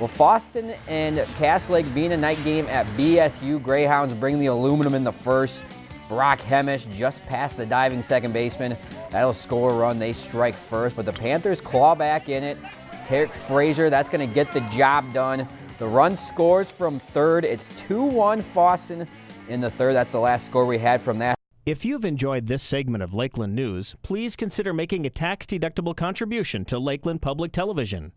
Well, Fosston and Cass Lake-Bena a night game at BSU, Greyhounds bring the aluminum in the first. Brock Hemish just past the diving second baseman. That'll score a run. They strike first, but the Panthers claw back in it. Tarek Frazier, that's going to get the job done. The run scores from third. It's 2-1 Fosston in the third. That's the last score we had from that. If you've enjoyed this segment of Lakeland News, please consider making a tax-deductible contribution to Lakeland Public Television.